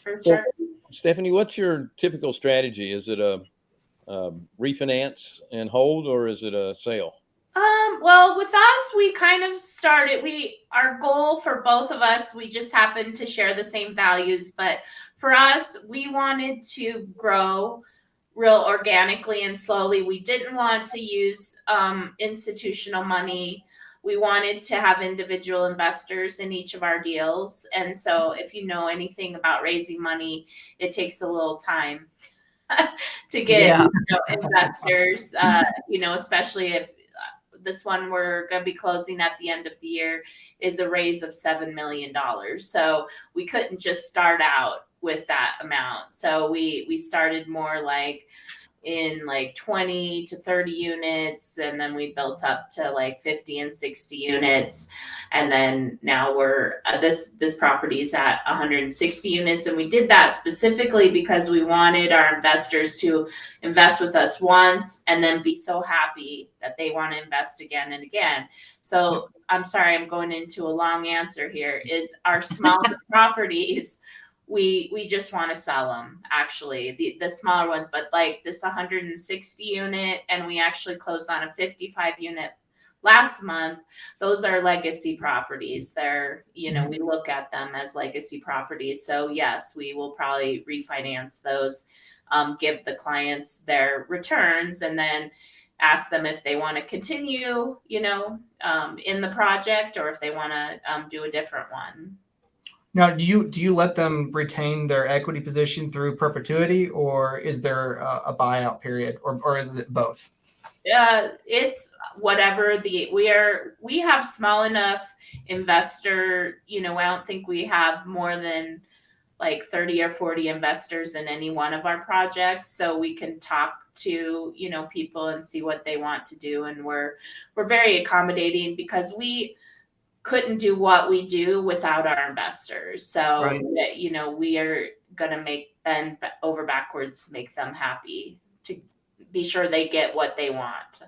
for sure. Stephanie, what's your typical strategy? Is it a, um refinance and hold, or is it a sale? Um, well, with us, we kind of started, we, our goal for both of us, we just happened to share the same values, but for us, we wanted to grow real organically and slowly. We didn't want to use um, institutional money. We wanted to have individual investors in each of our deals. And so, if you know anything about raising money, it takes a little time to get Yeah. you know, investors, uh, you know, especially if uh, this one we're going to be closing at the end of the year is a raise of $7 million. So we couldn't just start out with that amount. So we, we started more like in like 20 to 30 units and then we built up to like 50 and 60 units. And then now we're uh, this this property is at 160 units and we did that specifically because we wanted our investors to invest with us once and then be so happy that they want to invest again and again. So i'm sorry i'm going into a long answer here is our smaller properties we we just want to sell them actually the the smaller ones but like this 160 unit and we actually closed on a 55 unit last month those are legacy properties. They're you know we look at them as legacy properties. So yes we will probably refinance those um, give the clients their returns and then ask them if they want to continue you know um, in the project or if they want to um, do a different one Now, do you do you let them retain their equity position through perpetuity, or is there a, a buyout period, or or is it both? uh, it's whatever the we are we have small enough investor you know i don't think we have more than like 30 or 40 investors in any one of our projects so we can talk to you know people and see what they want to do and we're we're very accommodating because we couldn't do what we do without our investors so Right. that you know we are going to make bend over backwards to make them happy to be sure they get what they want